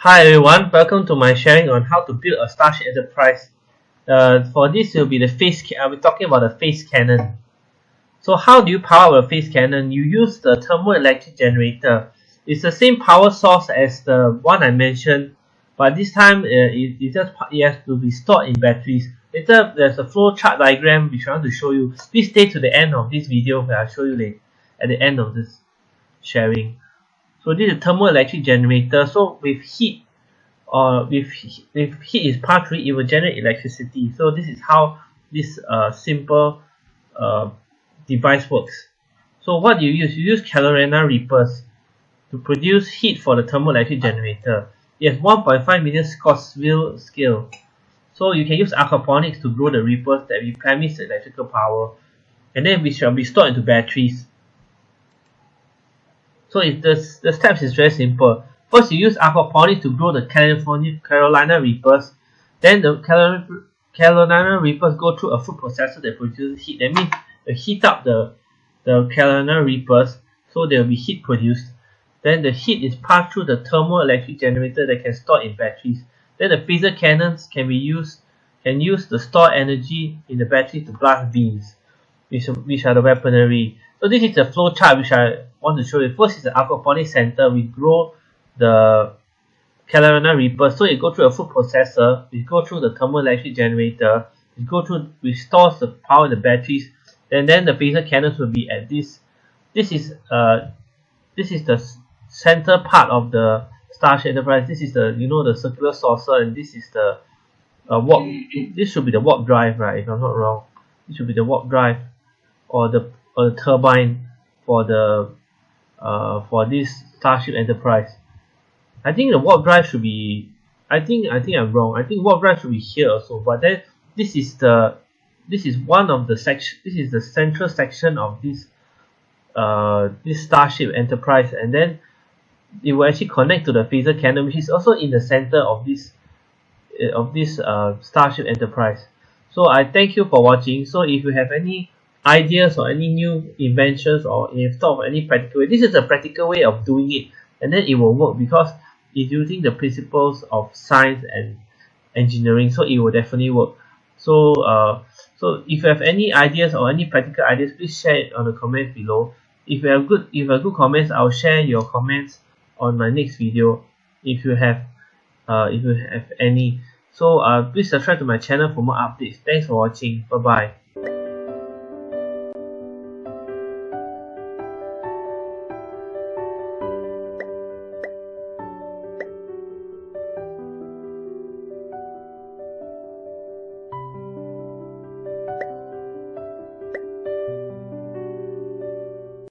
Hi everyone, welcome to my sharing on how to build a Starship Enterprise. Uh, for this will be the phase, I'll be talking about the phase cannon. So how do you power a phase cannon? You use the thermoelectric generator. It's the same power source as the one I mentioned, but this time uh, it, it just it has to be stored in batteries. Later there's a flow chart diagram which I want to show you. Please stay to the end of this video where I'll show you later at the end of this sharing. So this is a thermoelectric generator. So with heat or with, if heat is passed through it will generate electricity. So this is how this uh, simple uh, device works. So what do you use? You use Carolina Reapers to produce heat for the thermoelectric generator. It has 1.5 million Scoville scale. So you can use aquaponics to grow the reapers that replenish the electrical power and then we shall be stored into batteries. So if the, the steps is very simple. First you use aquaponics to grow the California Carolina Reapers. Then the Carolina Reapers go through a food processor that produces heat. That means they heat up the, the Carolina Reapers so there will be heat produced. Then the heat is passed through the thermoelectric generator that can store in batteries. Then the phaser cannons can be used can use the stored energy in the battery to blast beams, which, which are the weaponry. So this is the flow chart which I want to show you. First is the aquaponics center. We grow the Carolina Reaper. So it go through a food processor. We go through the thermal thermoelectric generator. We go through, we stores the power in the batteries. And then the phaser cannons will be at this. This is uh, this is the center part of the Starship Enterprise. This is the you know the circular saucer, and this is the uh, warp. This should be the warp drive, right? If I'm not wrong, this should be the warp drive, or the the turbine for the uh, for this Starship Enterprise. I think the warp drive should be I think I think I'm wrong. I think warp drive should be here also, but then this is the this is one of the section this is the central section of this uh this Starship Enterprise and then it will actually connect to the phaser cannon which is also in the center of this uh, of this uh, Starship Enterprise. So I thank you for watching. So if you have any ideas or any new inventions or if you thought of any practical way, this is a practical way of doing it. And then it will work because it's using the principles of science and engineering so it will definitely work. So uh, so if you have any ideas or any practical ideas please share it on the comments below. If you have good if you have good comments I'll share your comments on my next video if you have uh, if you have any. So uh, please subscribe to my channel for more updates. Thanks for watching. Bye bye